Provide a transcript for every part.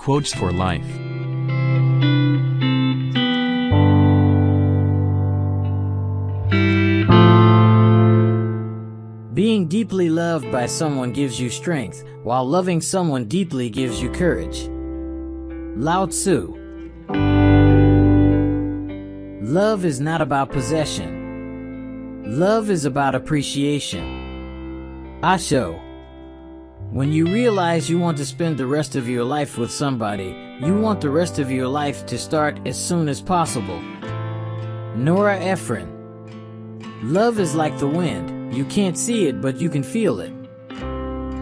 Quotes for Life Being deeply loved by someone gives you strength, while loving someone deeply gives you courage. Lao Tzu Love is not about possession. Love is about appreciation. Osho When you realize you want to spend the rest of your life with somebody, you want the rest of your life to start as soon as possible. Nora Ephron Love is like the wind. You can't see it, but you can feel it.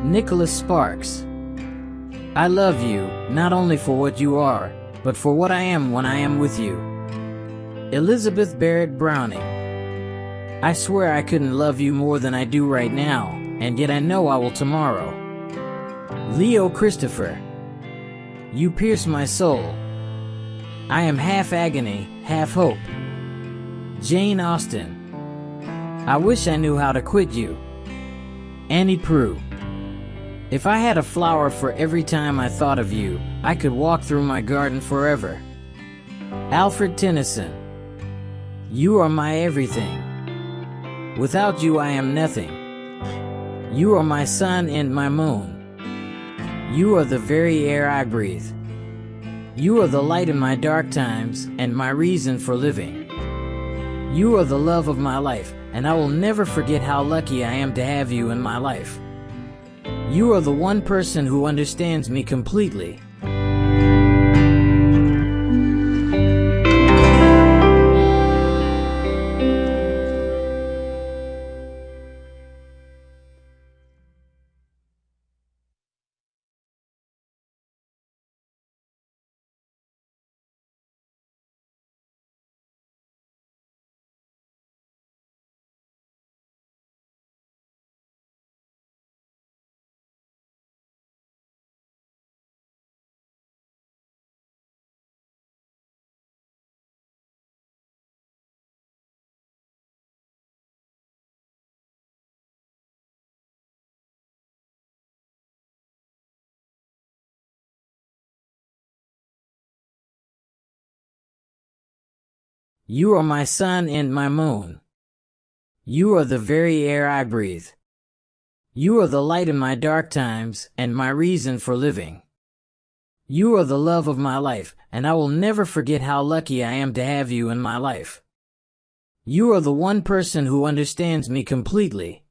Nicholas Sparks. I love you, not only for what you are, but for what I am when I am with you. Elizabeth Barrett Browning. I swear I couldn't love you more than I do right now, and yet I know I will tomorrow. Leo Christopher. You pierce my soul. I am half agony, half hope. Jane Austen. I wish I knew how to quit you. Annie Proulx. If I had a flower for every time I thought of you, I could walk through my garden forever. Alfred Tennyson. You are my everything. Without you I am nothing. You are my sun and my moon. You are the very air I breathe. You are the light in my dark times and my reason for living. You are the love of my life, and I will never forget how lucky I am to have you in my life. You are the one person who understands me completely. You are my sun and my moon. You are the very air I breathe. You are the light in my dark times and my reason for living. You are the love of my life, and I will never forget how lucky I am to have you in my life. You are the one person who understands me completely.